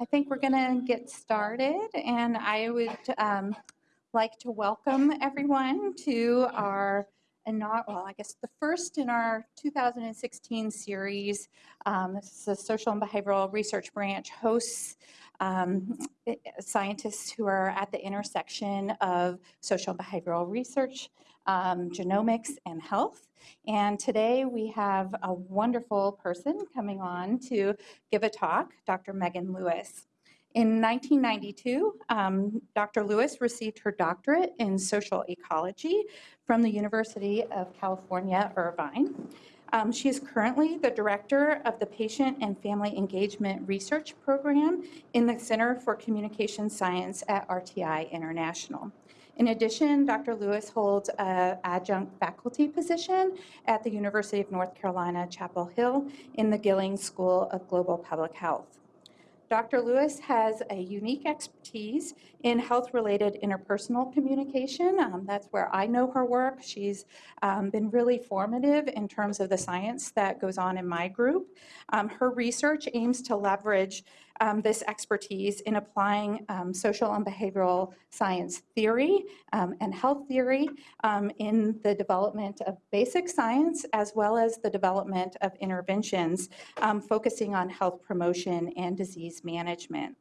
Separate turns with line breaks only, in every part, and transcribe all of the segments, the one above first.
I think we're going to get started, and I would um, like to welcome everyone to our, well, I guess the first in our 2016 series. Um, This is the Social and Behavioral Research Branch hosts um, scientists who are at the intersection of social and behavioral research, um, genomics, and health. And today we have a wonderful person coming on to give a talk, Dr. Megan Lewis. In 1992, um, Dr. Lewis received her doctorate in social ecology from the University of California, Irvine. Um, she is currently the director of the Patient and Family Engagement Research Program in the Center for Communication Science at RTI International. In addition, Dr. Lewis holds an adjunct faculty position at the University of North Carolina, Chapel Hill in the Gillings School of Global Public Health. Dr. Lewis has a unique expertise in health-related interpersonal communication. Um, that's where I know her work. She's um, been really formative in terms of the science that goes on in my group. Um, her research aims to leverage um, this expertise in applying um, social and behavioral science theory um, and health theory um, in the development of basic science as well as the development of interventions um, focusing on health promotion and disease management.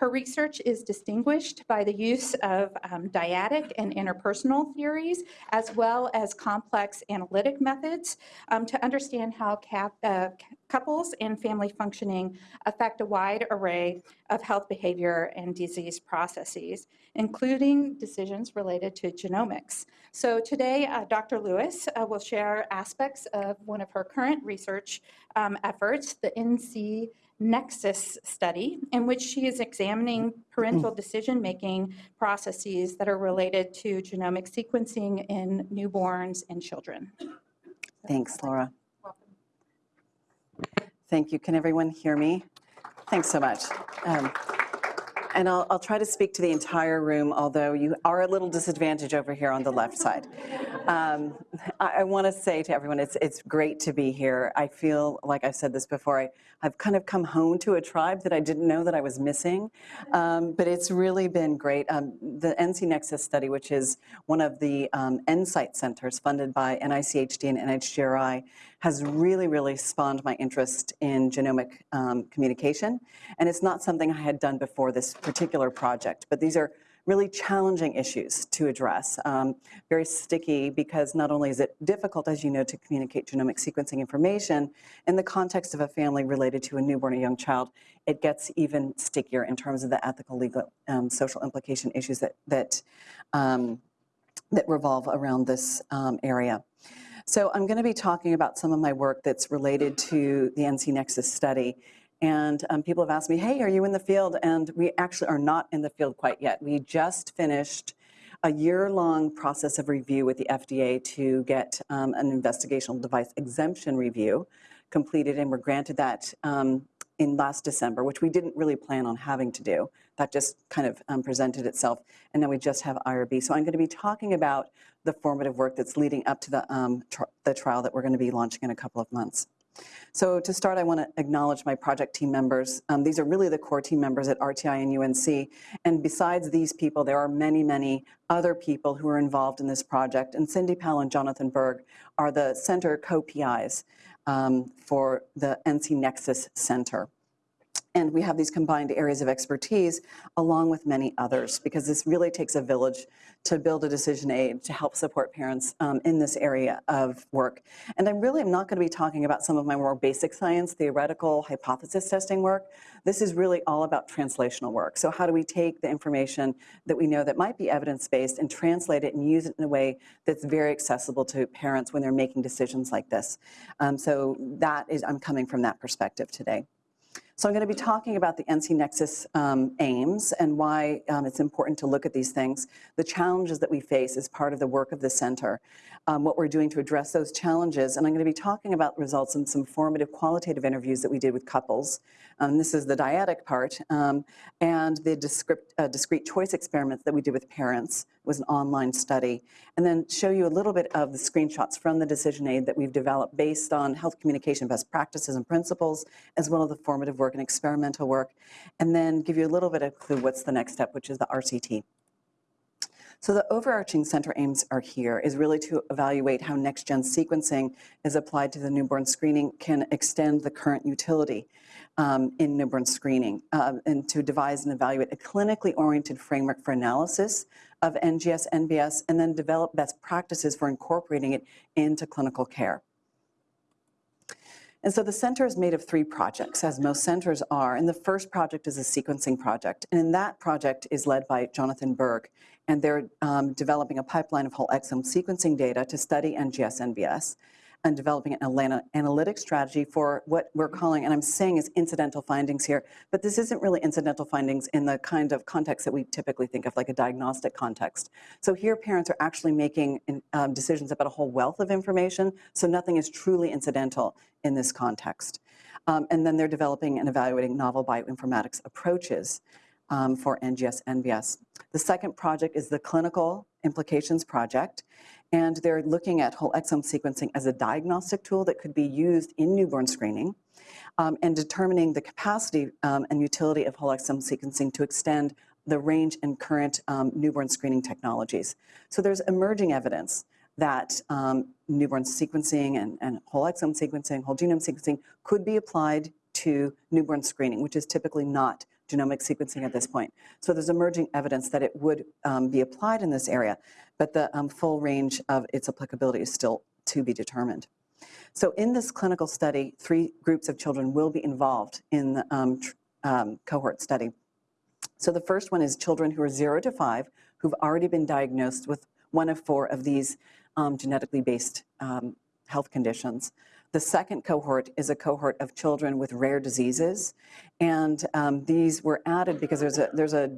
Her research is distinguished by the use of um, dyadic and interpersonal theories, as well as complex analytic methods um, to understand how cap, uh, couples and family functioning affect a wide array of health behavior and disease processes, including decisions related to genomics. So today, uh, Dr. Lewis uh, will share aspects of one of her current research um, efforts, the NC Nexus study, in which she is examining parental decision-making processes that are related to genomic sequencing in newborns and children.
Thanks, Laura.
Welcome.
Thank you. Can everyone hear me? Thanks so much. Um, And I'll, I'll try to speak to the entire room, although you are a little disadvantaged over here on the left side. Um, I, I want to say to everyone, it's, it's great to be here. I feel, like I've said this before, I, I've kind of come home to a tribe that I didn't know that I was missing. Um, but it's really been great. Um, the NC Nexus study, which is one of the um, NSIGHT centers funded by NICHD and NHGRI, has really, really spawned my interest in genomic um, communication. And it's not something I had done before this particular project, but these are really challenging issues to address. Um, very sticky because not only is it difficult, as you know, to communicate genomic sequencing information in the context of a family related to a newborn or young child, it gets even stickier in terms of the ethical, legal, um, social implication issues that, that, um, that revolve around this um, area. So I'm going to be talking about some of my work that's related to the NC Nexus study. And um, people have asked me, hey, are you in the field? And we actually are not in the field quite yet. We just finished a year-long process of review with the FDA to get um, an investigational device exemption review completed, and we're granted that um, in last December, which we didn't really plan on having to do. That just kind of um, presented itself, and then we just have IRB. So I'm going to be talking about the formative work that's leading up to the, um, tr the trial that we're going to be launching in a couple of months. So to start, I want to acknowledge my project team members. Um, these are really the core team members at RTI and UNC. And besides these people, there are many, many other people who are involved in this project. And Cindy Powell and Jonathan Berg are the center co-PIs um, for the NC Nexus Center. And we have these combined areas of expertise along with many others because this really takes a village to build a decision aid to help support parents um, in this area of work. And I really am not going to be talking about some of my more basic science, theoretical hypothesis testing work. This is really all about translational work. So how do we take the information that we know that might be evidence-based and translate it and use it in a way that's very accessible to parents when they're making decisions like this. Um, so that is, I'm coming from that perspective today. So I'm going to be talking about the NC Nexus um, aims and why um, it's important to look at these things, the challenges that we face as part of the work of the center, um, what we're doing to address those challenges. And I'm going to be talking about results in some formative qualitative interviews that we did with couples. Um, this is the dyadic part. Um, and the discrete, uh, discrete choice experiments that we did with parents was an online study. And then show you a little bit of the screenshots from the decision aid that we've developed based on health communication best practices and principles, as well as the formative work and experimental work. And then give you a little bit of clue what's the next step, which is the RCT. So the overarching center aims are here is really to evaluate how next-gen sequencing is applied to the newborn screening can extend the current utility um, in newborn screening um, and to devise and evaluate a clinically oriented framework for analysis of NGS, NBS, and then develop best practices for incorporating it into clinical care. And so the center is made of three projects, as most centers are. And the first project is a sequencing project. And that project is led by Jonathan Berg. And they're um, developing a pipeline of whole exome sequencing data to study NGS, NBS and developing an analytic strategy for what we're calling, and I'm saying is incidental findings here, but this isn't really incidental findings in the kind of context that we typically think of, like a diagnostic context. So here parents are actually making um, decisions about a whole wealth of information, so nothing is truly incidental in this context. Um, and then they're developing and evaluating novel bioinformatics approaches um, for NGS, NBS. The second project is the Clinical Implications Project, and they're looking at whole exome sequencing as a diagnostic tool that could be used in newborn screening um, and determining the capacity um, and utility of whole exome sequencing to extend the range and current um, newborn screening technologies. So there's emerging evidence that um, newborn sequencing and, and whole exome sequencing, whole genome sequencing could be applied to newborn screening, which is typically not genomic sequencing at this point. So there's emerging evidence that it would um, be applied in this area, but the um, full range of its applicability is still to be determined. So in this clinical study, three groups of children will be involved in the um, um, cohort study. So the first one is children who are zero to five who've already been diagnosed with one of four of these um, genetically based um, health conditions. The second cohort is a cohort of children with rare diseases, and um, these were added because there's a there's a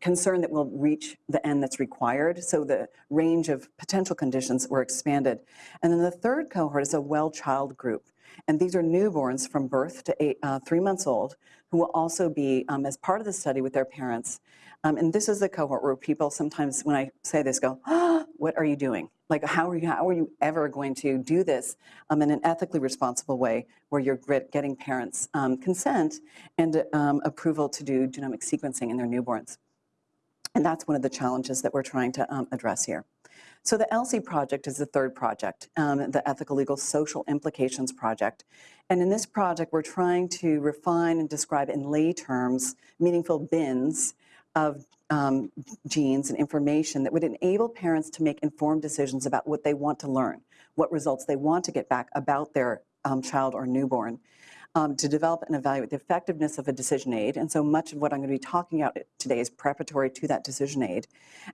concern that we'll reach the end that's required, so the range of potential conditions were expanded. And then the third cohort is a well child group, and these are newborns from birth to eight, uh, three months old who will also be, um, as part of the study with their parents. Um, and this is the cohort where people sometimes, when I say this, go, oh, what are you doing? Like, how are you, how are you ever going to do this um, in an ethically responsible way where you're getting parents um, consent and um, approval to do genomic sequencing in their newborns? And that's one of the challenges that we're trying to um, address here. So the ELSI project is the third project, um, the Ethical Legal Social Implications Project. And in this project, we're trying to refine and describe in lay terms meaningful bins of um, genes and information that would enable parents to make informed decisions about what they want to learn, what results they want to get back about their um, child or newborn, um, to develop and evaluate the effectiveness of a decision aid. And so much of what I'm going to be talking about today is preparatory to that decision aid.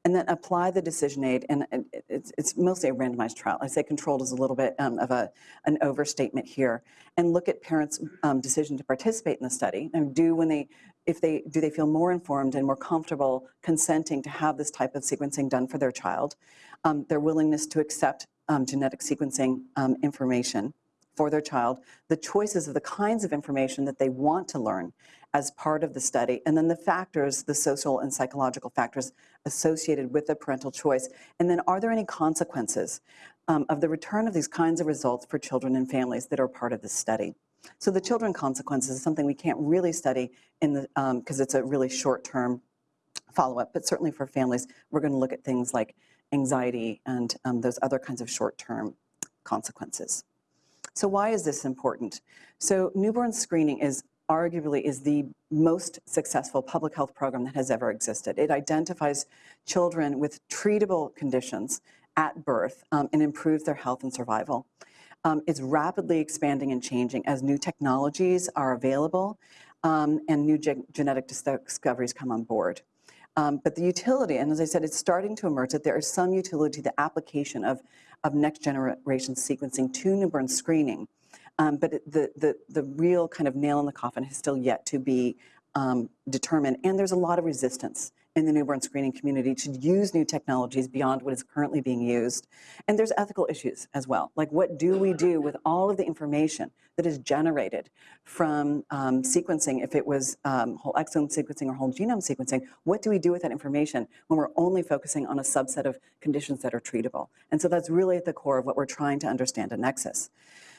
And then apply the decision aid, and it's, it's mostly a randomized trial. I say controlled is a little bit um, of a, an overstatement here. And look at parents' um, decision to participate in the study, and do when they if they do they feel more informed and more comfortable consenting to have this type of sequencing done for their child, um, their willingness to accept um, genetic sequencing um, information for their child, the choices of the kinds of information that they want to learn as part of the study, and then the factors, the social and psychological factors associated with the parental choice. And then are there any consequences um, of the return of these kinds of results for children and families that are part of this study? So the children consequences is something we can't really study in the because um, it's a really short-term follow-up, but certainly for families, we're going to look at things like anxiety and um, those other kinds of short-term consequences. So why is this important? So newborn screening is arguably is the most successful public health program that has ever existed. It identifies children with treatable conditions at birth um, and improves their health and survival um, is rapidly expanding and changing as new technologies are available um, and new ge genetic discoveries come on board. Um, but the utility, and as I said, it's starting to emerge that there is some utility to the application of, of next generation sequencing to newborn screening. Um, but the, the, the real kind of nail in the coffin has still yet to be um, determined. And there's a lot of resistance in the newborn screening community to use new technologies beyond what is currently being used. And there's ethical issues as well. Like what do we do with all of the information that is generated from um, sequencing, if it was um, whole exome sequencing or whole genome sequencing, what do we do with that information when we're only focusing on a subset of conditions that are treatable? And so that's really at the core of what we're trying to understand at Nexus.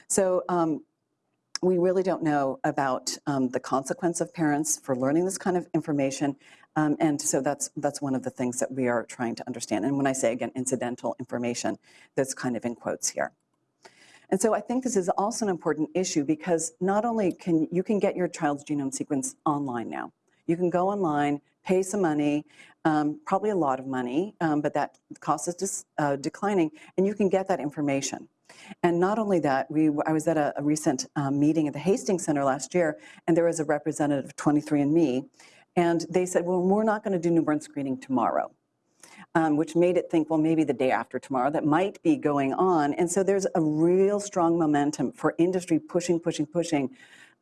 So um, we really don't know about um, the consequence of parents for learning this kind of information. Um, and so that's, that's one of the things that we are trying to understand. And when I say, again, incidental information, that's kind of in quotes here. And so I think this is also an important issue because not only can you can get your child's genome sequence online now. You can go online, pay some money, um, probably a lot of money, um, but that cost is uh, declining, and you can get that information. And not only that, we, I was at a, a recent um, meeting at the Hastings Center last year, and there was a representative of 23andMe, and they said, well, we're not going to do newborn screening tomorrow. Um, which made it think, well, maybe the day after tomorrow, that might be going on. And so there's a real strong momentum for industry pushing, pushing, pushing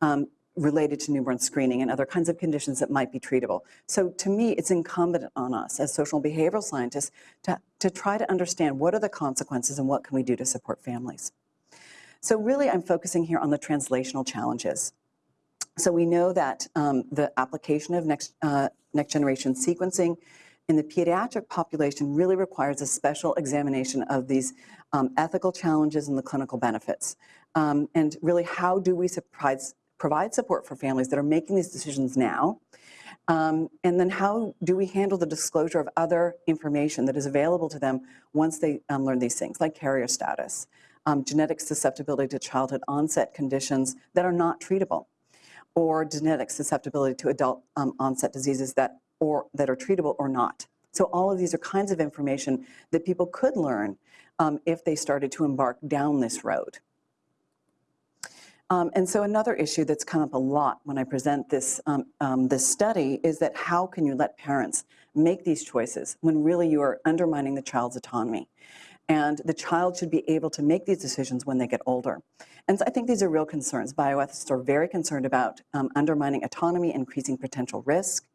um, related to newborn screening and other kinds of conditions that might be treatable. So to me, it's incumbent on us as social and behavioral scientists to, to try to understand what are the consequences and what can we do to support families. So really, I'm focusing here on the translational challenges. So we know that um, the application of next, uh, next generation sequencing in the pediatric population really requires a special examination of these um, ethical challenges and the clinical benefits. Um, and really, how do we provide, provide support for families that are making these decisions now? Um, and then how do we handle the disclosure of other information that is available to them once they um, learn these things, like carrier status, um, genetic susceptibility to childhood onset conditions that are not treatable, or genetic susceptibility to adult um, onset diseases that or that are treatable or not. So all of these are kinds of information that people could learn um, if they started to embark down this road. Um, and so another issue that's come up a lot when I present this, um, um, this study is that how can you let parents make these choices when really you are undermining the child's autonomy? And the child should be able to make these decisions when they get older. And so I think these are real concerns. Bioethicists are very concerned about um, undermining autonomy, increasing potential risk,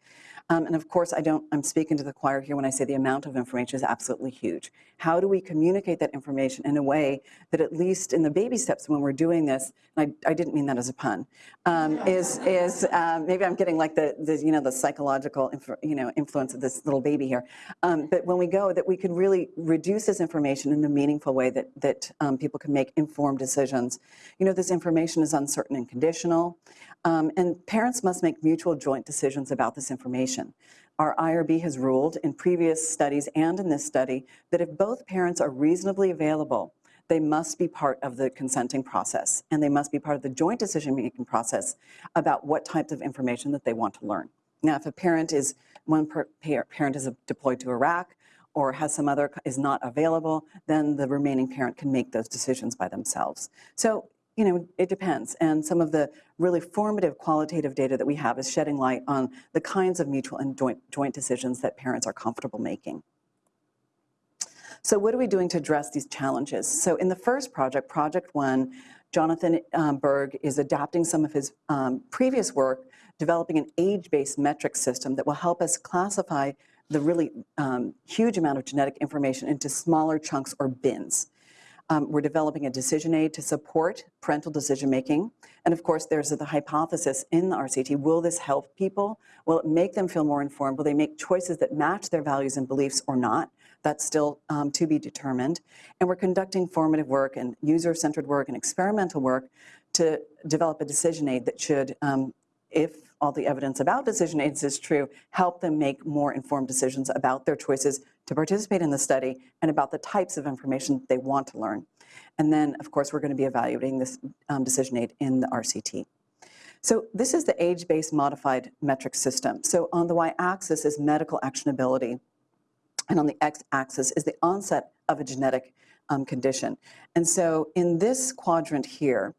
um, and of course, I don't, I'm speaking to the choir here when I say the amount of information is absolutely huge. How do we communicate that information in a way that at least in the baby steps when we're doing this, and I, I didn't mean that as a pun, um, is, is um, maybe I'm getting like the, the, you know, the psychological, you know, influence of this little baby here. Um, but when we go, that we can really reduce this information in a meaningful way that, that um, people can make informed decisions. You know, this information is uncertain and conditional. Um, and parents must make mutual joint decisions about this information. Our IRB has ruled in previous studies and in this study that if both parents are reasonably available, they must be part of the consenting process and they must be part of the joint decision-making process about what types of information that they want to learn. Now, if a parent is, one parent is deployed to Iraq or has some other, is not available, then the remaining parent can make those decisions by themselves. So you know, it depends. And some of the really formative qualitative data that we have is shedding light on the kinds of mutual and joint, joint decisions that parents are comfortable making. So what are we doing to address these challenges? So in the first project, Project One, Jonathan um, Berg is adapting some of his um, previous work, developing an age-based metric system that will help us classify the really um, huge amount of genetic information into smaller chunks or bins. Um, we're developing a decision aid to support parental decision making. And of course, there's the hypothesis in the RCT, will this help people? Will it make them feel more informed? Will they make choices that match their values and beliefs or not? That's still um, to be determined. And we're conducting formative work and user-centered work and experimental work to develop a decision aid that should, um, if all the evidence about decision aids is true, help them make more informed decisions about their choices to participate in the study and about the types of information they want to learn. And then, of course, we're going to be evaluating this um, decision aid in the RCT. So this is the age-based modified metric system. So on the y-axis is medical actionability, and on the x-axis is the onset of a genetic um, condition. And so in this quadrant here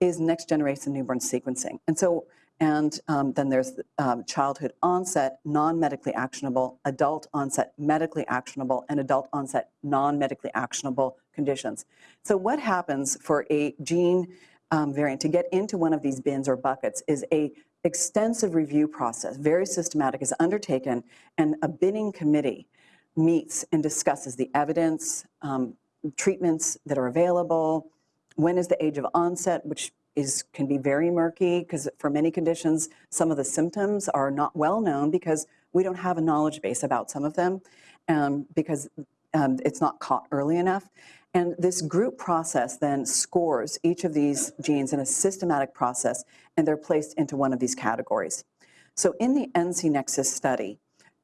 is next generation newborn sequencing. And so and um, then there's um, childhood onset, non-medically actionable, adult onset, medically actionable, and adult onset, non-medically actionable conditions. So what happens for a gene um, variant to get into one of these bins or buckets is a extensive review process, very systematic, is undertaken, and a binning committee meets and discusses the evidence, um, treatments that are available, when is the age of onset, which is can be very murky because for many conditions, some of the symptoms are not well known because we don't have a knowledge base about some of them um, because um, it's not caught early enough. And this group process then scores each of these genes in a systematic process, and they're placed into one of these categories. So in the NC Nexus study,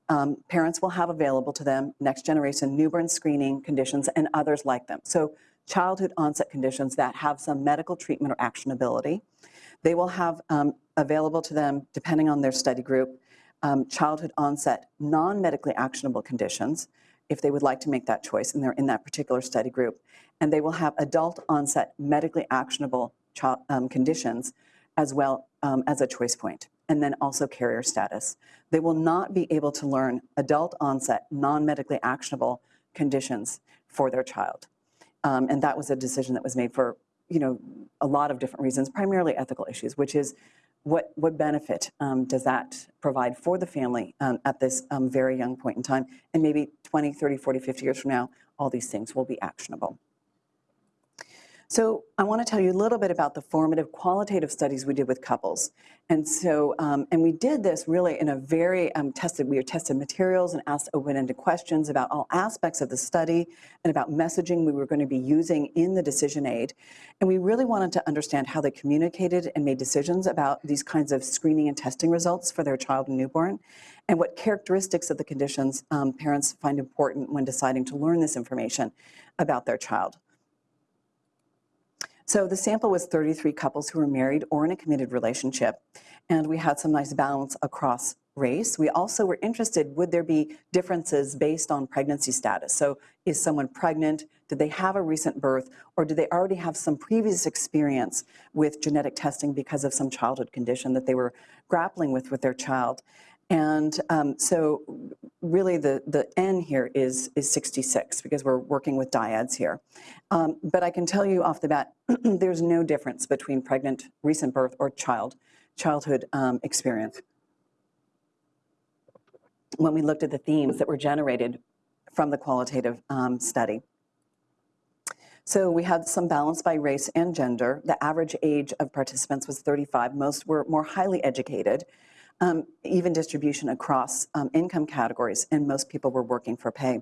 um, parents will have available to them next generation newborn screening conditions and others like them. So childhood onset conditions that have some medical treatment or actionability. They will have um, available to them, depending on their study group, um, childhood onset non-medically actionable conditions, if they would like to make that choice and they're in that particular study group. And they will have adult onset medically actionable child, um, conditions as well um, as a choice point, and then also carrier status. They will not be able to learn adult onset non-medically actionable conditions for their child. Um, and that was a decision that was made for, you know, a lot of different reasons, primarily ethical issues, which is what, what benefit um, does that provide for the family um, at this um, very young point in time? And maybe 20, 30, 40, 50 years from now, all these things will be actionable. So I want to tell you a little bit about the formative qualitative studies we did with couples. And so, um, and we did this really in a very um, tested, we tested materials and asked open-ended questions about all aspects of the study and about messaging we were going to be using in the decision aid. And we really wanted to understand how they communicated and made decisions about these kinds of screening and testing results for their child and newborn, and what characteristics of the conditions um, parents find important when deciding to learn this information about their child. So the sample was 33 couples who were married or in a committed relationship, and we had some nice balance across race. We also were interested, would there be differences based on pregnancy status? So is someone pregnant? Did they have a recent birth? Or do they already have some previous experience with genetic testing because of some childhood condition that they were grappling with with their child? And um, so really the, the N here is, is 66 because we're working with dyads here. Um, but I can tell you off the bat, there's no difference between pregnant, recent birth, or child, childhood um, experience. When we looked at the themes that were generated from the qualitative um, study. So we had some balance by race and gender. The average age of participants was 35. Most were more highly educated um, even distribution across um, income categories, and most people were working for pay.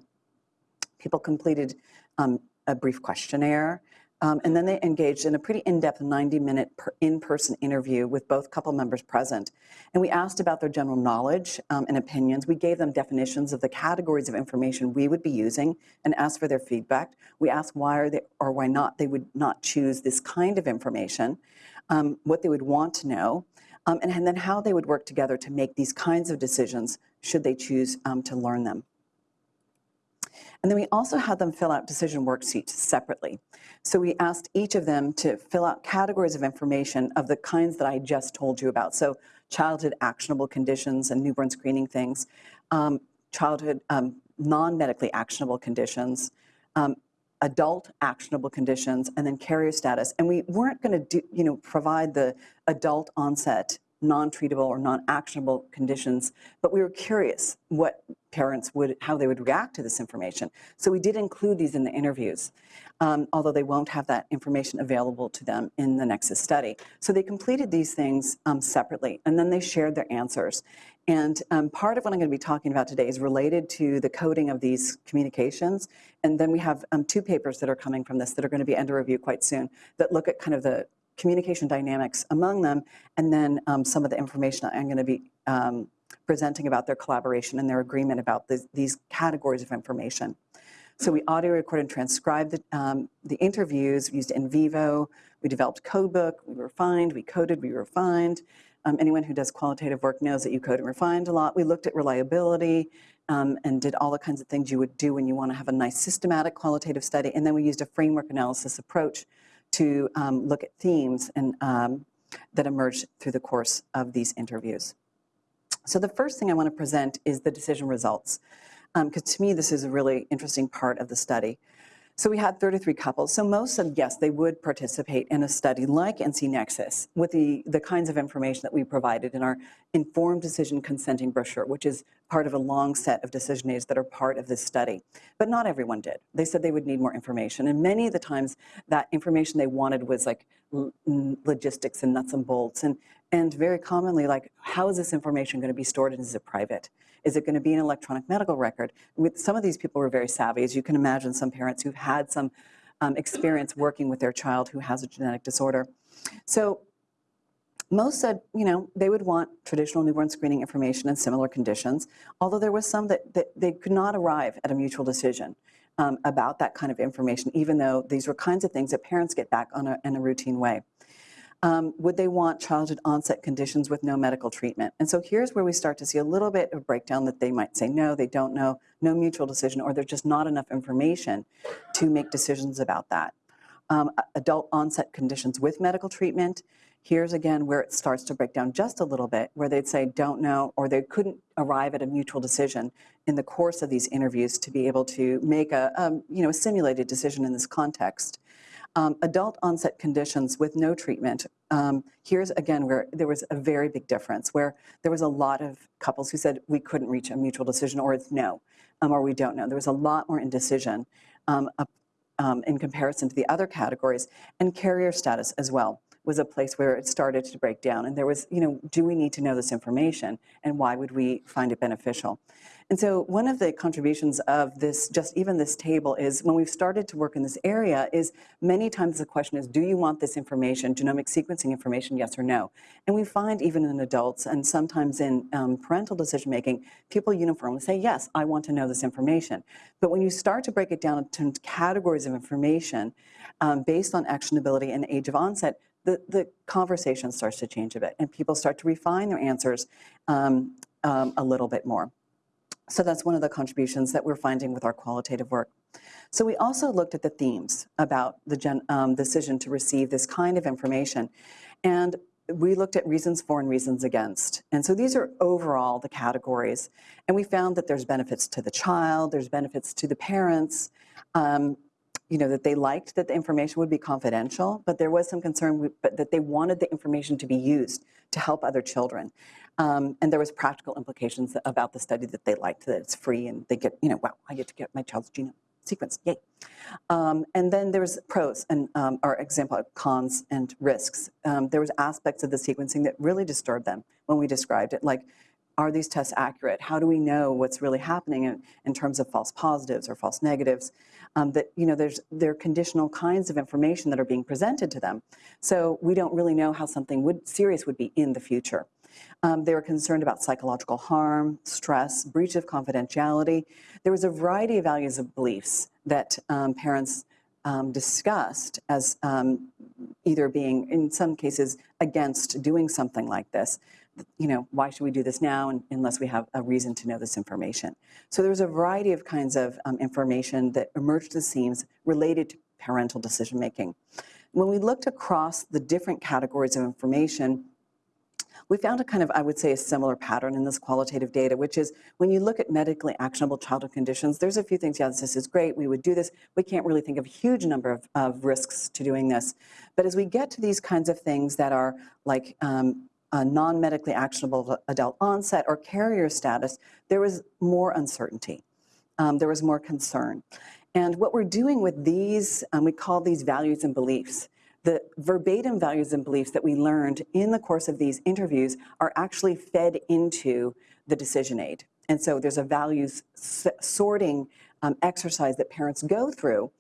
People completed um, a brief questionnaire, um, and then they engaged in a pretty in-depth 90-minute in-person interview with both couple members present. And we asked about their general knowledge um, and opinions. We gave them definitions of the categories of information we would be using and asked for their feedback. We asked why or, they, or why not they would not choose this kind of information, um, what they would want to know, um, and, and, then how they would work together to make these kinds of decisions should they choose um, to learn them. And then we also had them fill out decision worksheets separately. So we asked each of them to fill out categories of information of the kinds that I just told you about. So childhood actionable conditions and newborn screening things, um, childhood um, non-medically actionable conditions, um, adult actionable conditions, and then carrier status. And we weren't going to do, you know, provide the adult onset non-treatable or non-actionable conditions, but we were curious what parents would, how they would react to this information. So we did include these in the interviews, um, although they won't have that information available to them in the Nexus study. So they completed these things um, separately, and then they shared their answers. And um, part of what I'm going to be talking about today is related to the coding of these communications. And then we have um, two papers that are coming from this that are going to be under review quite soon that look at kind of the communication dynamics among them, and then um, some of the information I'm going to be um, presenting about their collaboration and their agreement about this, these categories of information. So we audio recorded and transcribed the, um, the interviews, used NVivo, we developed codebook, we refined, we coded, we refined. Um, anyone who does qualitative work knows that you code and refined a lot. We looked at reliability um, and did all the kinds of things you would do when you want to have a nice systematic qualitative study. And then we used a framework analysis approach to um, look at themes and, um, that emerged through the course of these interviews. So the first thing I want to present is the decision results, because um, to me this is a really interesting part of the study. So we had 33 couples. So most said yes, they would participate in a study like NC Nexus with the, the kinds of information that we provided in our informed decision consenting brochure, which is part of a long set of decision aids that are part of this study. But not everyone did. They said they would need more information. And many of the times that information they wanted was like logistics and nuts and bolts. And, and very commonly like, how is this information going to be stored and is it private? Is it going to be an electronic medical record? With some of these people were very savvy, as you can imagine, some parents who've had some um, experience working with their child who has a genetic disorder. So most said, you know, they would want traditional newborn screening information in similar conditions, although there was some that, that they could not arrive at a mutual decision um, about that kind of information, even though these were kinds of things that parents get back on a, in a routine way. Um, would they want childhood onset conditions with no medical treatment? And so here's where we start to see a little bit of breakdown that they might say no, they don't know, no mutual decision, or there's just not enough information to make decisions about that. Um, adult onset conditions with medical treatment, here's again where it starts to break down just a little bit, where they'd say don't know, or they couldn't arrive at a mutual decision in the course of these interviews to be able to make a, um, you know, a simulated decision in this context. Um, adult onset conditions with no treatment. Um, here's again where there was a very big difference, where there was a lot of couples who said we couldn't reach a mutual decision, or it's no, um, or we don't know. There was a lot more indecision um, um, in comparison to the other categories, and carrier status as well was a place where it started to break down. And there was, you know, do we need to know this information, and why would we find it beneficial? And so one of the contributions of this, just even this table, is when we've started to work in this area, is many times the question is, do you want this information, genomic sequencing information, yes or no? And we find even in adults and sometimes in um, parental decision making, people uniformly say, yes, I want to know this information. But when you start to break it down into categories of information um, based on actionability and age of onset, the, the conversation starts to change a bit and people start to refine their answers um, um, a little bit more. So that's one of the contributions that we're finding with our qualitative work. So we also looked at the themes about the gen, um, decision to receive this kind of information. And we looked at reasons for and reasons against. And so these are overall the categories. And we found that there's benefits to the child, there's benefits to the parents, um, you know, that they liked that the information would be confidential, but there was some concern but that they wanted the information to be used to help other children. Um, and there was practical implications about the study that they liked, that it's free and they get, you know, wow, I get to get my child's genome sequenced, yay. Um, and then there was pros and, um, or example, cons and risks. Um, there was aspects of the sequencing that really disturbed them when we described it, like, are these tests accurate? How do we know what's really happening in, in terms of false positives or false negatives? Um, that, you know, there's, there are conditional kinds of information that are being presented to them. So we don't really know how something would, serious would be in the future. Um, they were concerned about psychological harm, stress, breach of confidentiality. There was a variety of values of beliefs that um, parents um, discussed as um, either being, in some cases, against doing something like this. You know, why should we do this now un- unless we have a reason to know this information? So there was a variety of kinds of um, information that emerged as themes related to parental decision making. When we looked across the different categories of information, we found a kind of, I would say, a similar pattern in this qualitative data, which is when you look at medically actionable childhood conditions, there's a few things, yeah, this is great, we would do this. We can't really think of a huge number of, of risks to doing this. But as we get to these kinds of things that are like um, uh, non-medically actionable adult onset or carrier status, there was more uncertainty. Um, there was more concern. And what we're doing with these, um, we call these values and beliefs the verbatim values and beliefs that we learned in the course of these interviews are actually fed into the decision aid. And so there's a values sorting um, exercise that parents go through,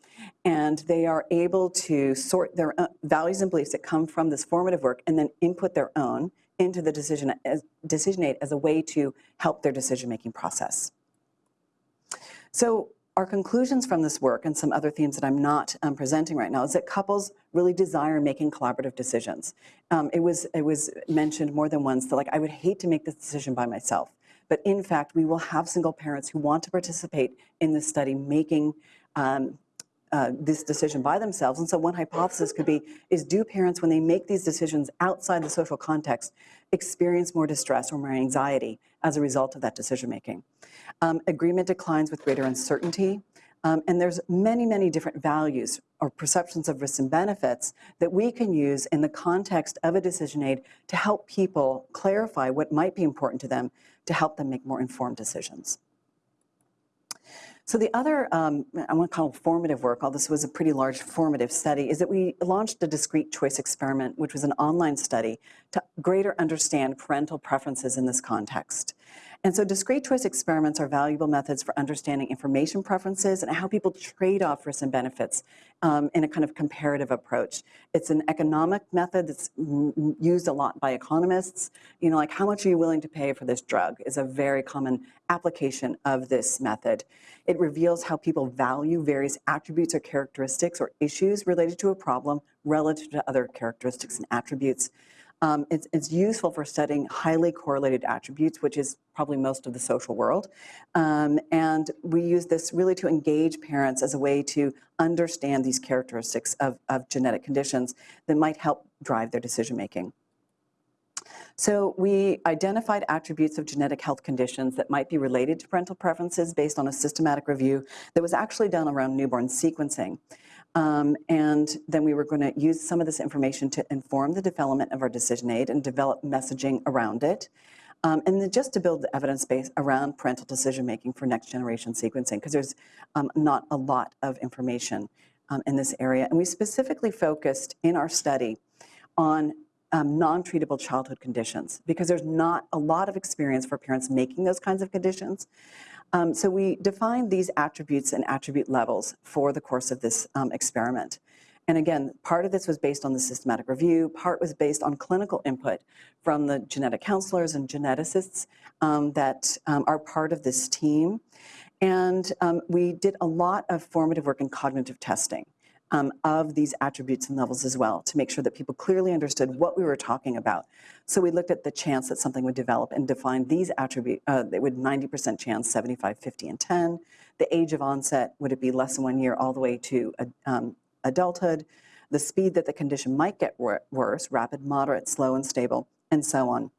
and they are able to sort their uh, values and beliefs that come from this formative work and then input their own into the decision, as, decision aid as a way to help their decision-making process. So our conclusions from this work and some other themes that I'm not um, presenting right now is that couples really desire making collaborative decisions. Um, it was it was mentioned more than once that like I would hate to make this decision by myself, but in fact we will have single parents who want to participate in this study making. Um, uh, this decision by themselves. And so one hypothesis could be, is do parents, when they make these decisions outside the social context, experience more distress or more anxiety as a result of that decision making? Um, agreement declines with greater uncertainty. Um, and there's many, many different values or perceptions of risks and benefits that we can use in the context of a decision aid to help people clarify what might be important to them to help them make more informed decisions. So the other, um, I want to call formative work, although this was a pretty large formative study, is that we launched a discrete choice experiment, which was an online study to greater understand parental preferences in this context. And so discrete choice experiments are valuable methods for understanding information preferences and how people trade off risks and benefits um, in a kind of comparative approach. It's an economic method that's used a lot by economists. You know, like how much are you willing to pay for this drug is a very common application of this method. It reveals how people value various attributes or characteristics or issues related to a problem relative to other characteristics and attributes. Um, it's, it's, useful for studying highly correlated attributes, which is probably most of the social world. Um, and we use this really to engage parents as a way to understand these characteristics of, of genetic conditions that might help drive their decision making. So we identified attributes of genetic health conditions that might be related to parental preferences based on a systematic review that was actually done around newborn sequencing. Um, and then we were going to use some of this information to inform the development of our decision aid and develop messaging around it. Um, and then just to build the evidence base around parental decision making for next generation sequencing, because there's um, not a lot of information um, in this area. And we specifically focused in our study on um, non-treatable childhood conditions because there's not a lot of experience for parents making those kinds of conditions. Um, so we defined these attributes and attribute levels for the course of this um, experiment. And again, part of this was based on the systematic review, part was based on clinical input from the genetic counselors and geneticists um, that um, are part of this team. And um, we did a lot of formative work in cognitive testing um, of these attributes and levels as well to make sure that people clearly understood what we were talking about. So we looked at the chance that something would develop and defined these attributes, uh, would 90% chance, 75, 50, and 10. The age of onset, would it be less than one year all the way to um, adulthood? The speed that the condition might get wor worse, rapid, moderate, slow, and stable, and so on.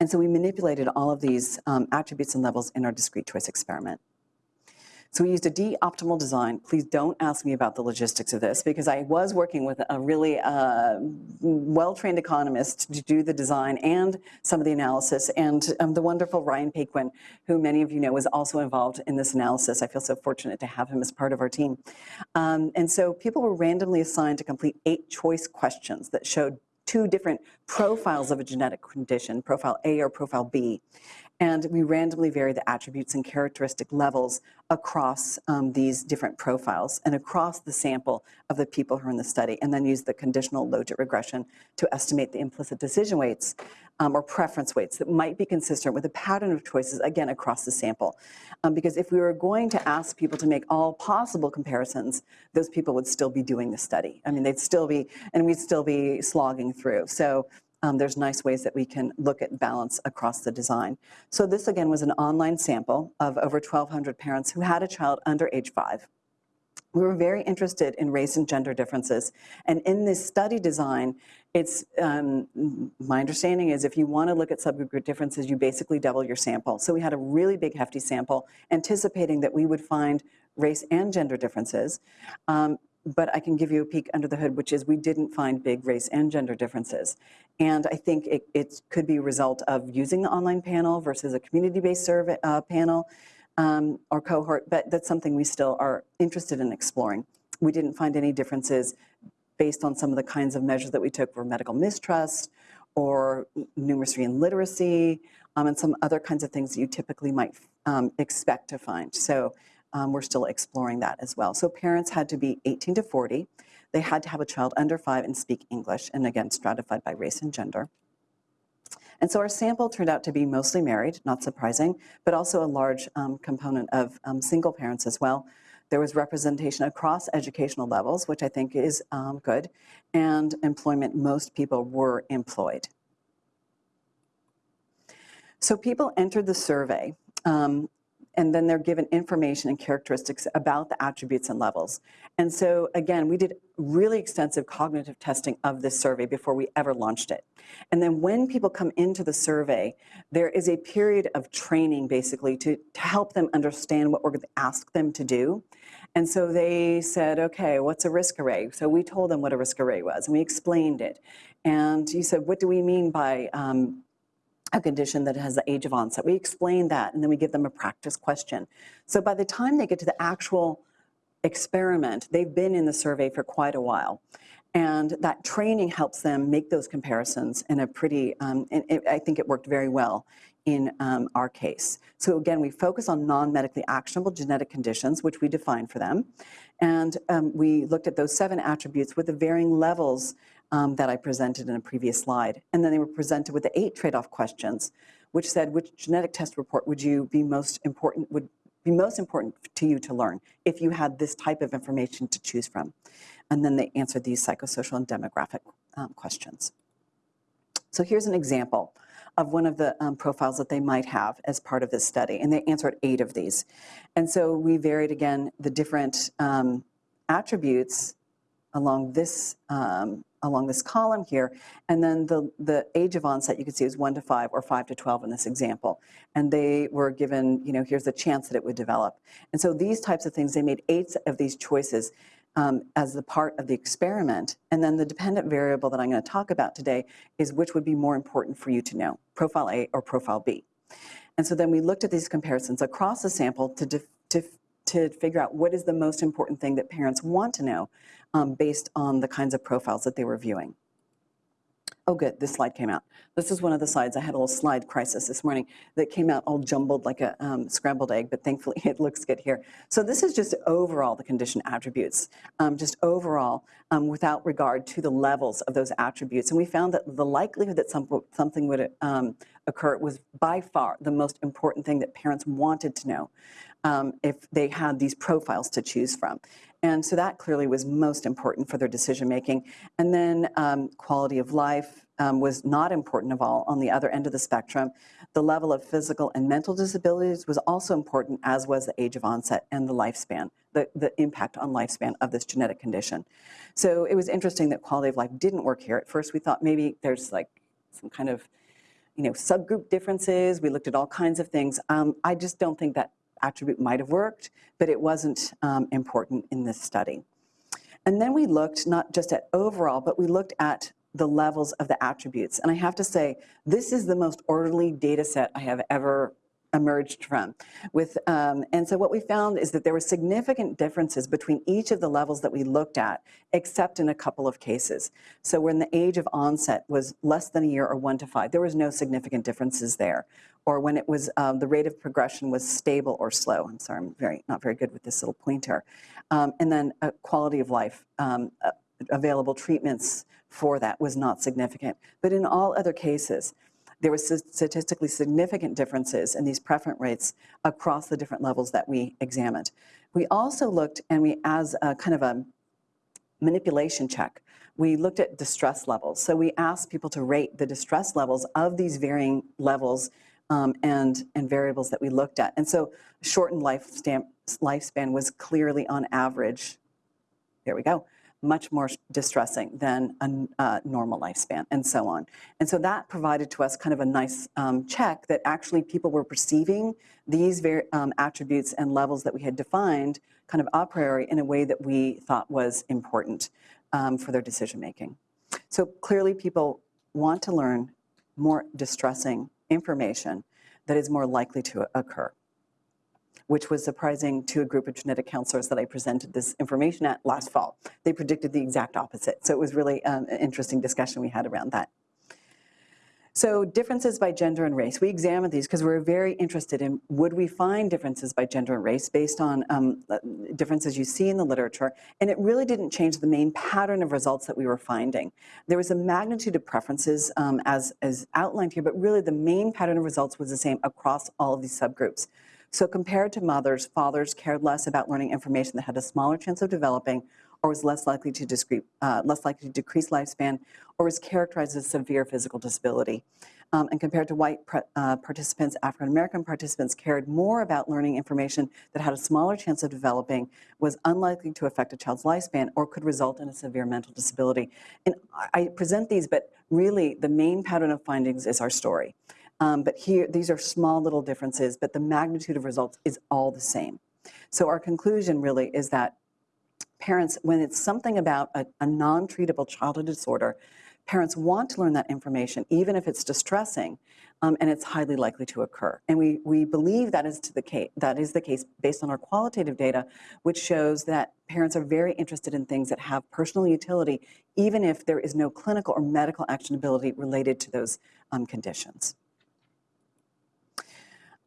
And so we manipulated all of these um, attributes and levels in our discrete choice experiment. So we used a D-optimal design. Please don't ask me about the logistics of this because I was working with a really uh, well-trained economist to do the design and some of the analysis. And um, the wonderful Ryan Paquin, who many of you know was also involved in this analysis. I feel so fortunate to have him as part of our team. Um, and so people were randomly assigned to complete eight choice questions that showed two different profiles of a genetic condition, profile A or profile B and we randomly vary the attributes and characteristic levels across um, these different profiles and across the sample of the people who are in the study, and then use the conditional logit regression to estimate the implicit decision weights um, or preference weights that might be consistent with a pattern of choices, again, across the sample. Um, because if we were going to ask people to make all possible comparisons, those people would still be doing the study. I mean, they'd still be, and we'd still be slogging through. So um, there's nice ways that we can look at balance across the design. So this again was an online sample of over 1,200 parents who had a child under age five. We were very interested in race and gender differences. And in this study design, it's um, my understanding is if you want to look at subgroup differences, you basically double your sample. So we had a really big hefty sample, anticipating that we would find race and gender differences. Um, but I can give you a peek under the hood, which is we didn't find big race and gender differences. And I think it, it could be a result of using the online panel versus a community-based survey uh, panel um, or cohort, but that's something we still are interested in exploring. We didn't find any differences based on some of the kinds of measures that we took for medical mistrust or numeracy and literacy um, and some other kinds of things that you typically might um, expect to find. So um, we're still exploring that as well. So parents had to be 18 to 40. They had to have a child under five and speak English, and again, stratified by race and gender. And so our sample turned out to be mostly married, not surprising, but also a large um, component of um, single parents as well. There was representation across educational levels, which I think is um, good, and employment, most people were employed. So people entered the survey um, and then they're given information and characteristics about the attributes and levels. And so again, we did really extensive cognitive testing of this survey before we ever launched it. And then when people come into the survey, there is a period of training basically to, to help them understand what we're going to ask them to do. And so they said, okay, what's a risk array? So we told them what a risk array was and we explained it. And you said, what do we mean by um, a condition that has the age of onset? We explain that and then we give them a practice question. So by the time they get to the actual experiment, they've been in the survey for quite a while. And that training helps them make those comparisons in a pretty, um, and it, I think it worked very well in um, our case. So again, we focus on non-medically actionable genetic conditions, which we define for them. And um, we looked at those seven attributes with the varying levels um, that I presented in a previous slide. And then they were presented with the eight trade-off questions, which said, which genetic test report would you be most important, would be most important to you to learn if you had this type of information to choose from? And then they answered these psychosocial and demographic um, questions. So here's an example of one of the um, profiles that they might have as part of this study, and they answered eight of these. And so we varied again the different um, attributes along this um, along this column here, and then the the age of onset you can see is one to five or five to twelve in this example, and they were given you know here's the chance that it would develop, and so these types of things they made eight of these choices um, as the part of the experiment. And then the dependent variable that I'm going to talk about today is which would be more important for you to know, profile A or profile B. And so then we looked at these comparisons across the sample to, to, to figure out what is the most important thing that parents want to know um, based on the kinds of profiles that they were viewing. Oh, good, this slide came out. This is one of the slides. I had a little slide crisis this morning that came out all jumbled like a um, scrambled egg, but thankfully it looks good here. So this is just overall the condition attributes, um, just overall um, without regard to the levels of those attributes. And we found that the likelihood that some, something would um, occur was by far the most important thing that parents wanted to know um, if they had these profiles to choose from. And so that clearly was most important for their decision making. And then um, quality of life um, was not important of all on the other end of the spectrum. The level of physical and mental disabilities was also important, as was the age of onset and the lifespan, the, the impact on lifespan of this genetic condition. So it was interesting that quality of life didn't work here. At first we thought maybe there's like some kind of you know, subgroup differences. We looked at all kinds of things. Um, I just don't think that attribute might have worked, but it wasn't um, important in this study. And then we looked not just at overall, but we looked at the levels of the attributes. And I have to say, this is the most orderly data set I have ever emerged from. With, um, and so what we found is that there were significant differences between each of the levels that we looked at, except in a couple of cases. So when the age of onset was less than a year or one to five, there was no significant differences there. Or when it was, um, the rate of progression was stable or slow. I'm sorry, I'm very, not very good with this little pointer. Um, and then uh, quality of life, um, uh, available treatments for that was not significant. But in all other cases, there were statistically significant differences in these preference rates across the different levels that we examined. We also looked, and we, as a kind of a manipulation check, we looked at distress levels. So we asked people to rate the distress levels of these varying levels um, and, and variables that we looked at. And so shortened lifespan, lifespan was clearly on average, there we go, much more distressing than a uh, normal lifespan and so on. And so that provided to us kind of a nice um, check that actually people were perceiving these um, attributes and levels that we had defined kind of a priori in a way that we thought was important um, for their decision making. So clearly people want to learn more distressing information that is more likely to occur which was surprising to a group of genetic counselors that I presented this information at last fall. They predicted the exact opposite. So it was really um, an interesting discussion we had around that. So differences by gender and race. We examined these because we are very interested in would we find differences by gender and race based on um, uh, differences you see in the literature. And it really didn't change the main pattern of results that we were finding. There was a magnitude of preferences um, as, as outlined here, but really the main pattern of results was the same across all of these subgroups. So compared to mothers, fathers cared less about learning information that had a smaller chance of developing or was less likely to, discrete, uh, less likely to decrease lifespan or was characterized as severe physical disability. um, and compared to white uh, participants, African American participants cared more about learning information that had a smaller chance of developing, was unlikely to affect a child's lifespan, or could result in a severe mental disability. And I I present these, but really the main pattern of findings is our story. Um, but here, these are small little differences, but the magnitude of results is all the same. So our conclusion really is that parents, when it's something about a, a non-treatable childhood disorder, parents want to learn that information, even if it's distressing, um, and it's highly likely to occur. And we, we believe that is, to the case, that is the case based on our qualitative data, which shows that parents are very interested in things that have personal utility, even if there is no clinical or medical actionability related to those um, conditions.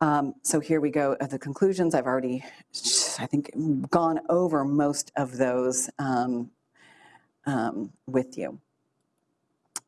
Um, so here we go the conclusions. I've already, I think, gone over most of those um, um, with you.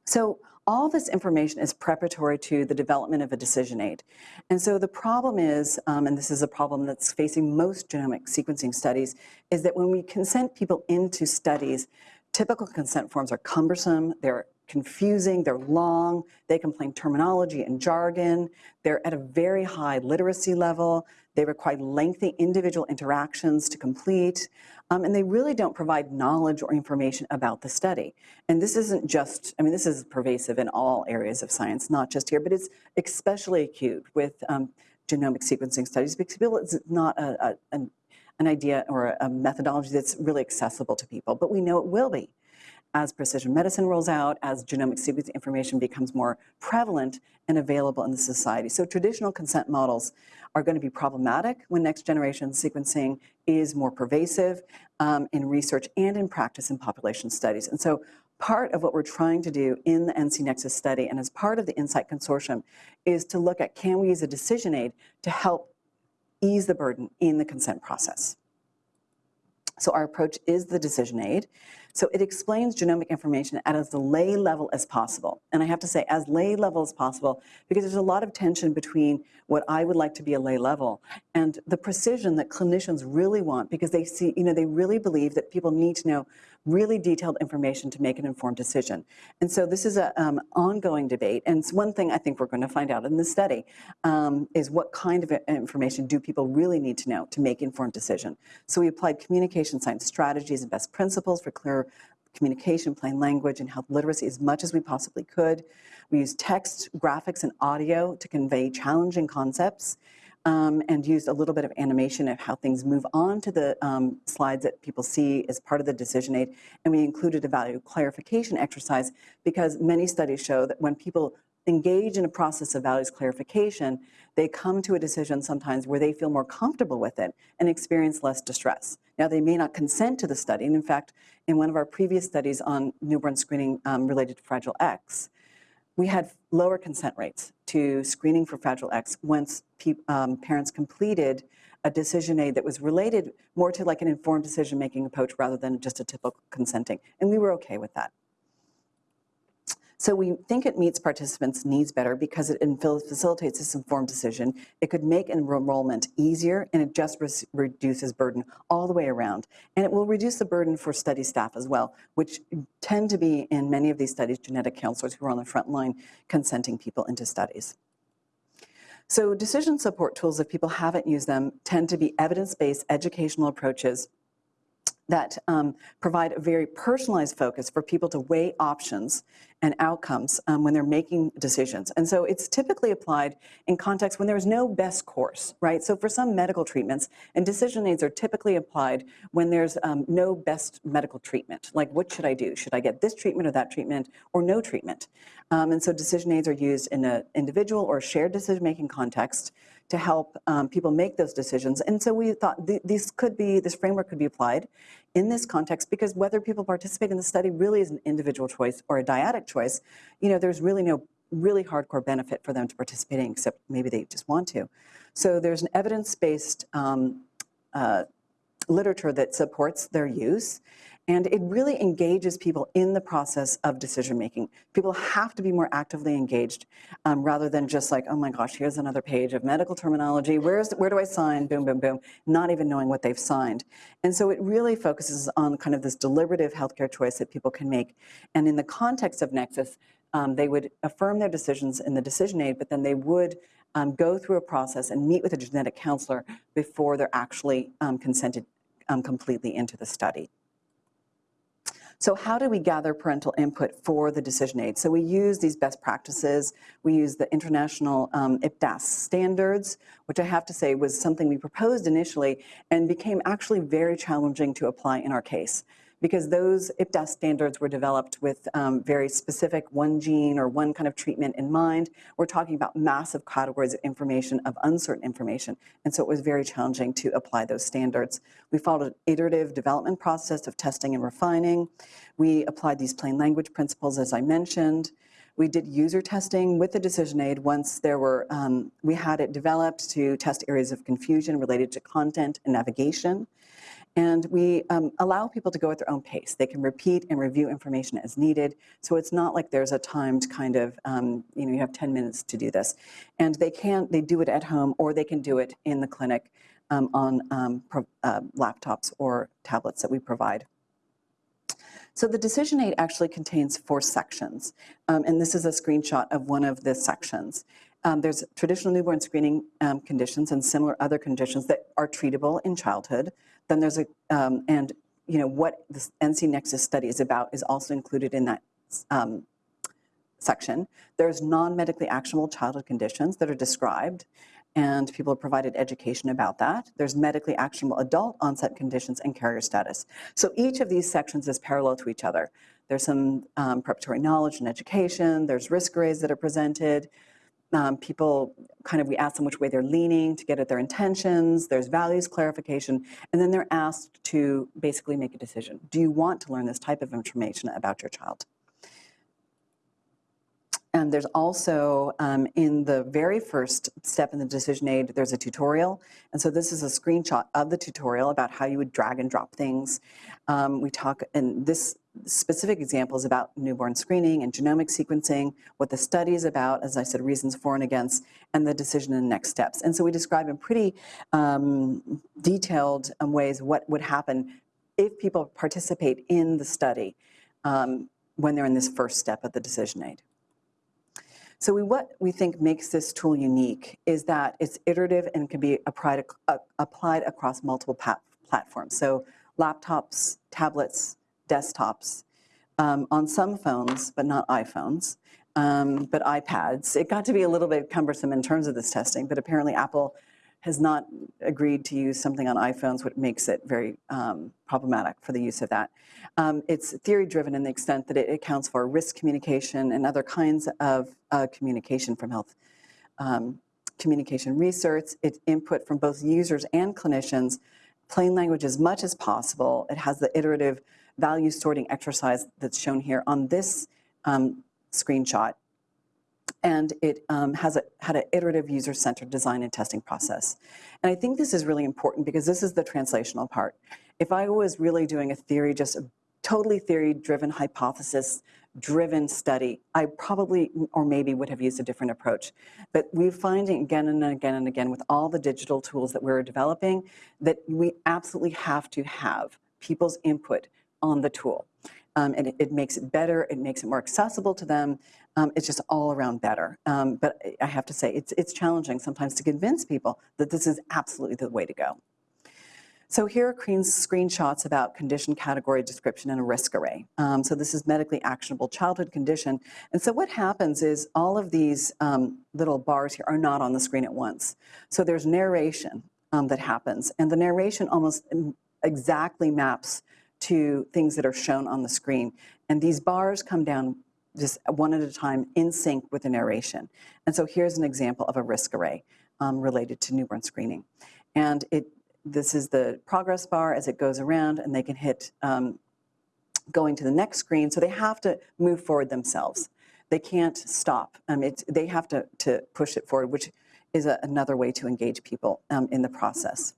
So all this information is preparatory to the development of a decision aid. And so the problem is, um, and this is a problem that's facing most genomic sequencing studies, is that when we consent people into studies, typical consent forms are cumbersome, they're confusing, they're long, they contain terminology and jargon, they're at a very high literacy level, they require lengthy individual interactions to complete, um, and they really don't provide knowledge or information about the study. And this isn't just, I mean, this is pervasive in all areas of science, not just here, but it's especially acute with um, genomic sequencing studies because it's not a, a, an, an idea or a methodology that's really accessible to people, but we know it will be as precision medicine rolls out, as genomic sequencing information becomes more prevalent and available in the society. So traditional consent models are going to be problematic when next generation sequencing is more pervasive um, in research and in practice in population studies. And so part of what we're trying to do in the NC Nexus study and as part of the NSIGHT Consortium is to look at can we use a decision aid to help ease the burden in the consent process. So our approach is the decision aid. So it explains genomic information at as lay level as possible. And I have to say as lay level as possible because there's a lot of tension between what I would like to be a lay level and the precision that clinicians really want because they see, you know, they really believe that people need to know really detailed information to make an informed decision. And so this is an um, ongoing debate. And it's one thing I think we're going to find out in this study um, is what kind of information do people really need to know to make informed decision. So we applied communication science strategies and best principles for clear communication, plain language, and health literacy as much as we possibly could. We used text, graphics, and audio to convey challenging concepts um, and used a little bit of animation of how things move on to the um, slides that people see as part of the decision aid. And we included a value clarification exercise because many studies show that when people engage in a process of values clarification, they come to a decision sometimes where they feel more comfortable with it and experience less distress. Now, they may not consent to the study. And in fact, in one of our previous studies on newborn screening um, related to Fragile X, we had lower consent rates to screening for Fragile X once um, parents completed a decision aid that was related more to like an informed decision-making approach rather than just a typical consenting. And we were okay with that. So we think it meets participants' needs better because it facilitates this informed decision. It could make enrollment easier and it just re reduces burden all the way around. And it will reduce the burden for study staff as well, which tend to be in many of these studies genetic counselors who are on the front line consenting people into studies. So decision support tools, if people haven't used them, tend to be evidence-based educational approaches that um, provide a very personalized focus for people to weigh options and outcomes um, when they're making decisions. And so it's typically applied in contexts when there's no best course, right? So for some medical treatments, and decision aids are typically applied when there's um, no best medical treatment. Like, what should I do? Should I get this treatment or that treatment or no treatment? Um, and so decision aids are used in an individual or shared decision-making context to help um, people make those decisions. And so we thought th these could be, this framework could be applied in this context because whether people participate in the study really is an individual choice or a dyadic choice, you know, there's really no really hardcore benefit for them to participating except maybe they just want to. So there's an evidence-based um, uh, literature that supports their use. And it really engages people in the process of decision making. People have to be more actively engaged um, rather than just like, oh my gosh, here's another page of medical terminology. Where's, where do I sign? Boom, boom, boom. Not even knowing what they've signed. And so it really focuses on kind of this deliberative healthcare choice that people can make. And in the context of Nexus, um, they would affirm their decisions in the decision aid, but then they would um, go through a process and meet with a genetic counselor before they're actually um, consented um, completely into the study. So how do we gather parental input for the decision aid? So we use these best practices. We use the international um, IPDAS standards, which I have to say was something we proposed initially and became actually very challenging to apply in our case because those IPDAS standards were developed with um, very specific one gene or one kind of treatment in mind. We're talking about massive categories of information, of uncertain information, and so it was very challenging to apply those standards. We followed an iterative development process of testing and refining. We applied these plain language principles, as I mentioned. We did user testing with the decision aid once there were, um, we had it developed to test areas of confusion related to content and navigation. And we um, allow people to go at their own pace. They can repeat and review information as needed. So it's not like there's a timed kind of, um, you know, you have 10 minutes to do this. And they can, they do it at home or they can do it in the clinic um, on um, uh, laptops or tablets that we provide. So the decision aid actually contains four sections. Um, and this is a screenshot of one of the sections. Um, there's traditional newborn screening um, conditions and similar other conditions that are treatable in childhood. Then there's a, um, and you know, what the NC Nexus study is about is also included in that um, section. There's non-medically actionable childhood conditions that are described and people are provided education about that. There's medically actionable adult onset conditions and carrier status. So each of these sections is parallel to each other. There's some um, preparatory knowledge and education. There's risk arrays that are presented. Um, people kind of, we ask them which way they're leaning to get at their intentions. There's values clarification. And then they're asked to basically make a decision. Do you want to learn this type of information about your child? And there's also, um, in the very first step in the decision aid, there's a tutorial. And so this is a screenshot of the tutorial about how you would drag and drop things. Um, we talk, and this specific examples about newborn screening and genomic sequencing, what the study is about, as I said, reasons for and against, and the decision and next steps. And so we describe in pretty um, detailed um, ways what would happen if people participate in the study um, when they're in this first step of the decision aid. So we, what we think makes this tool unique is that it's iterative and can be applied, uh, applied across multiple platforms. So laptops, tablets, desktops, um, on some phones, but not iPhones, um, but iPads. It got to be a little bit cumbersome in terms of this testing, but apparently Apple has not agreed to use something on iPhones, which makes it very um, problematic for the use of that. Um, it's theory-driven in the extent that it accounts for risk communication and other kinds of uh, communication from health um, communication research. It's input from both users and clinicians, plain language as much as possible. It has the iterative value sorting exercise that's shown here on this um, screenshot and it um, has a, had an iterative user-centered design and testing process. And I think this is really important because this is the translational part. If I was really doing a theory, just a totally theory-driven, hypothesis-driven study, I probably or maybe would have used a different approach. But we're finding again and again and again with all the digital tools that we're developing that we absolutely have to have people's input on the tool. Um, and it, it, makes it better, it makes it more accessible to them, um, it's just all around better. Um, but I have to say, it's, it's challenging sometimes to convince people that this is absolutely the way to go. So here are screenshots about condition category description and a risk array. Um, so this is medically actionable childhood condition. And so what happens is all of these um, little bars here are not on the screen at once. So there's narration um, that happens. And the narration almost exactly maps to things that are shown on the screen. And these bars come down just one at a time in sync with the narration. And so here's an example of a risk array um, related to newborn screening. And it this is the progress bar as it goes around and they can hit um, going to the next screen. So they have to move forward themselves. They can't stop. Um, it's, they have to, to push it forward, which is a, another way to engage people um, in the process.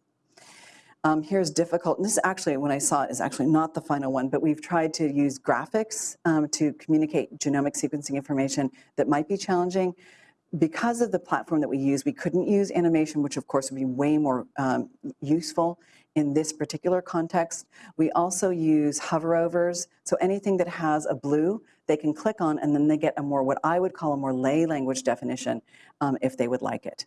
Um, here's difficult, and this actually, when I saw it, is actually not the final one, but we've tried to use graphics um, to communicate genomic sequencing information that might be challenging. because of the platform that we use, we couldn't use animation, which of course would be way more um, useful in this particular context. We also use hoverovers, so anything that has a blue, they can click on and then they get a more, what I would call a more lay language definition um, if they would like it.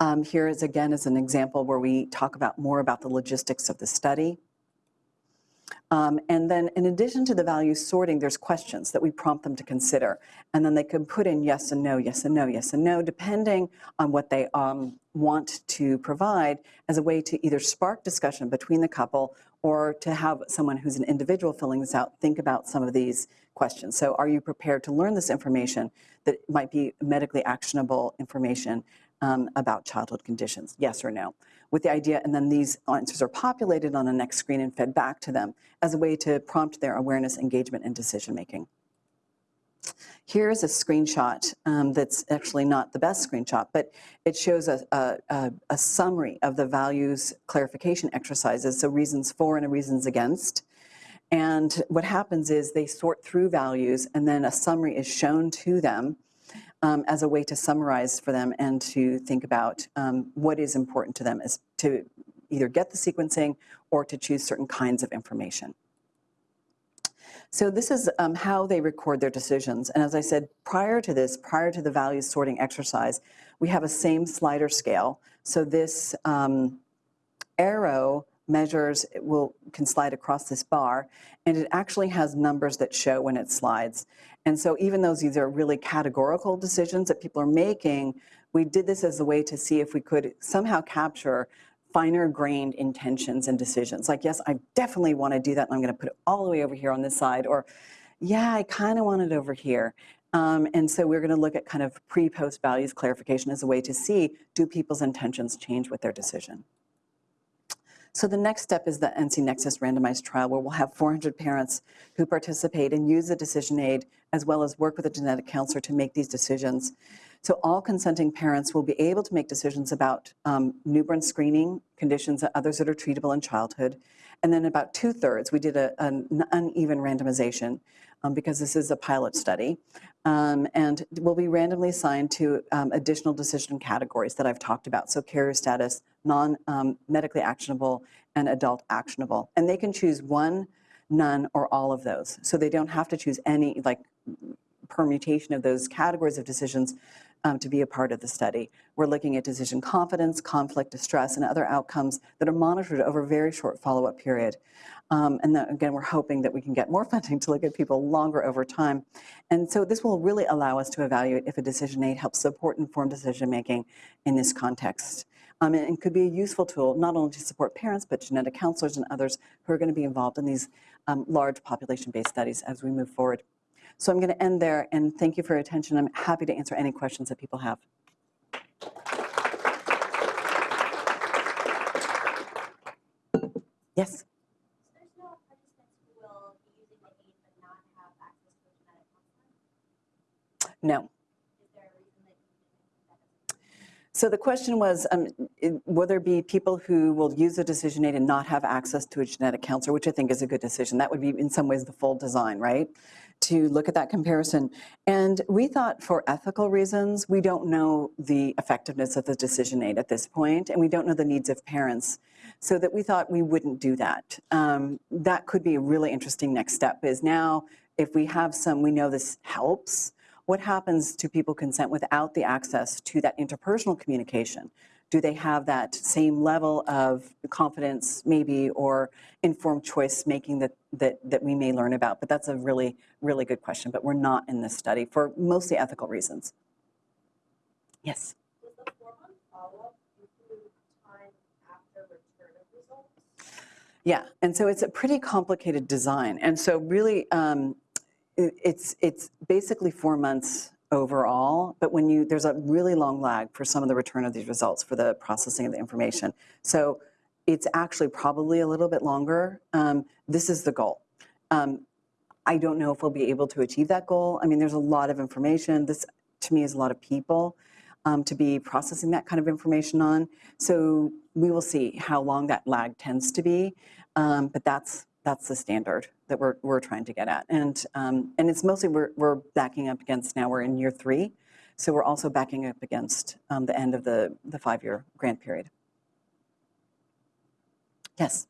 Um, here is again is an example where we talk about more about the logistics of the study. Um, and then in addition to the value sorting, there's questions that we prompt them to consider. And then they can put in yes and no, yes and no, yes and no, depending on what they um, want to provide as a way to either spark discussion between the couple or to have someone who's an individual filling this out think about some of these questions. So are you prepared to learn this information that might be medically actionable information um, about childhood conditions, yes or no, with the idea, and then these answers are populated on the next screen and fed back to them as a way to prompt their awareness, engagement, and decision making. Here's a screenshot um, that's actually not the best screenshot, but it shows a, a, a, summary of the values clarification exercises, so reasons for and reasons against. And what happens is they sort through values and then a summary is shown to them um, as a way to summarize for them and to think about um, what is important to them is to either get the sequencing or to choose certain kinds of information. So this is um, how they record their decisions. And as I said, prior to this, prior to the values sorting exercise, we have a same slider scale. So this um, arrow measures, it will can slide across this bar, and it actually has numbers that show when it slides. And so even though these are really categorical decisions that people are making, we did this as a way to see if we could somehow capture finer grained intentions and decisions. Like, yes, I definitely want to do that, and I'm going to put it all the way over here on this side, or yeah, I kind of want it over here. Um, and so we're going to look at kind of pre-post values clarification as a way to see, do people's intentions change with their decision? So the next step is the NC Nexus randomized trial where we'll have 400 parents who participate and use the decision aid as well as work with a genetic counselor to make these decisions. So all consenting parents will be able to make decisions about um, newborn screening, conditions, and others that are treatable in childhood. And then about two thirds, we did a, an uneven randomization um, because this is a pilot study um, and will be randomly assigned to um, additional decision categories that I've talked about. So carrier status, non-medically um, actionable, and adult actionable. And they can choose one, none, or all of those. So they don't have to choose any like permutation of those categories of decisions um, to be a part of the study. We're looking at decision confidence, conflict, distress, and other outcomes that are monitored over a very short follow-up period. Um, and then, again, we're hoping that we can get more funding to look at people longer over time. And so this will really allow us to evaluate if a decision aid helps support informed decision making in this context. Um, and it could be a useful tool not only to support parents, but genetic counselors and others who are going to be involved in these um, large population-based studies as we move forward. So I'm going to end there and thank you for your attention. I'm happy to answer any questions that people have. Yes? No. So the question was, um, will there be people who will use a decision aid and not have access to a genetic counselor, which I think is a good decision. That would be in some ways the full design, right? To look at that comparison. And we thought for ethical reasons, we don't know the effectiveness of the decision aid at this point, and we don't know the needs of parents. So that we thought we wouldn't do that. Um, that could be a really interesting next step is now if we have some, we know this helps, what happens to people consent without the access to that interpersonal communication? Do they have that same level of confidence maybe or informed choice making that, that, that we may learn about? But that's a really, really good question, but we're not in this study for mostly ethical reasons. Yes? Yeah, and so it's a pretty complicated design. And so really, um, it's, it's basically four months overall, but when you, there's a really long lag for some of the return of these results for the processing of the information. So it's actually probably a little bit longer. Um, this is the goal. Um, I don't know if we'll be able to achieve that goal. I mean, there's a lot of information. This, to me, is a lot of people um, to be processing that kind of information on. So we will see how long that lag tends to be, um, but that's that's the standard that we're, we're trying to get at. And, um, and it's mostly we're, we're backing up against now we're in year three So we're also backing up against um, the end of the, the five-year grant period. Yes,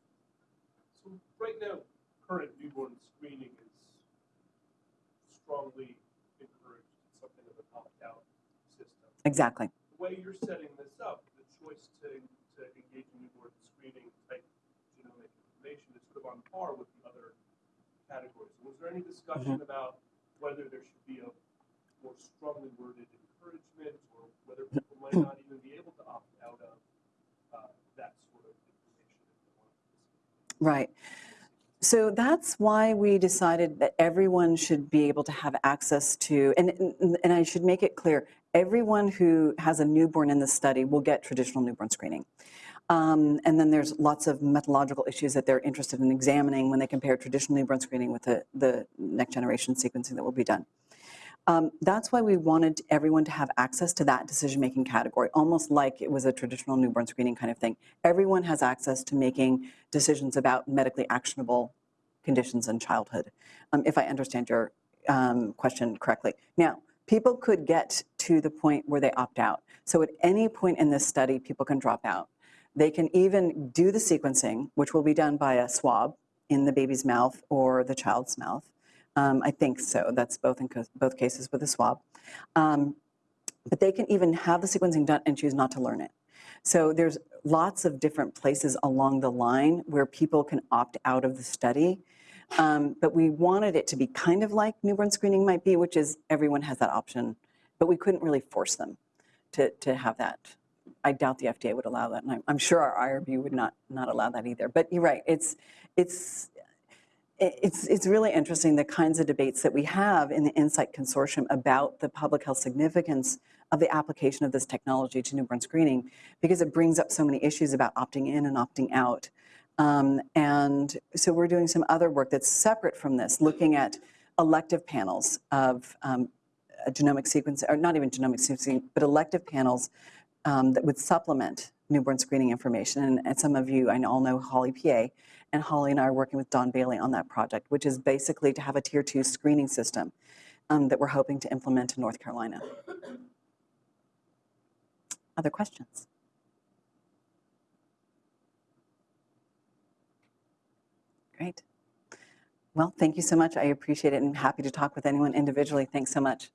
So right now, current newborn screening is strongly encouraged, It's something of an opt-out system.
exactly.
The way you're setting this up, the choice to, to engage in newborn screening type genomic information is sort of on par with the other categories. Was there any discussion about whether there should be a more strongly worded encouragement or whether people might not even be able to opt out of uh, that sort of information if they want to?
Right. So that's why we decided that everyone should be able to have access to, and, and- and I should make it clear, everyone who has a newborn in the study will get traditional newborn screening. Um, and then there's lots of methodological issues that they're interested in examining when they compare traditional newborn screening with the, the next generation sequencing that will be done. Um, that's why we wanted everyone to have access to that decision-making category, almost like it was a traditional newborn screening kind of thing. Everyone has access to making decisions about medically actionable conditions in childhood, um, if I understand your um, question correctly. Now, people could get to the point where they opt out. So at any point in this study, people can drop out. They can even do the sequencing, which will be done by a swab in the baby's mouth or the child's mouth. Um, I think so. That's both in both cases with a swab. Um, but they can even have the sequencing done and choose not to learn it. So there's lots of different places along the line where people can opt out of the study. Um, but we wanted it to be kind of like newborn screening might be, which is everyone has that option, but we couldn't really force them to, to have that. I doubt the FDA would allow that, and I'm, I'm sure our IRB would not, not allow that either. But you're right, it's, it's, it's, it's really interesting the kinds of debates that we have in the NSIGHT Consortium about the public health significance of the application of this technology to newborn screening because it brings up so many issues about opting in and opting out. Um, and so we're doing some other work that's separate from this, looking at elective panels of um, genomic sequence, or not even genomic sequencing, but elective panels um, that would supplement newborn screening information. And, and some of you, I know, all know Holly Peay, and Holly and I are working with Don Bailey on that project, which is basically to have a tier two screening system um, that we're hoping to implement in North Carolina. Other questions? Great. Well, thank you so much. I appreciate it and happy to talk with anyone individually. Thanks so much.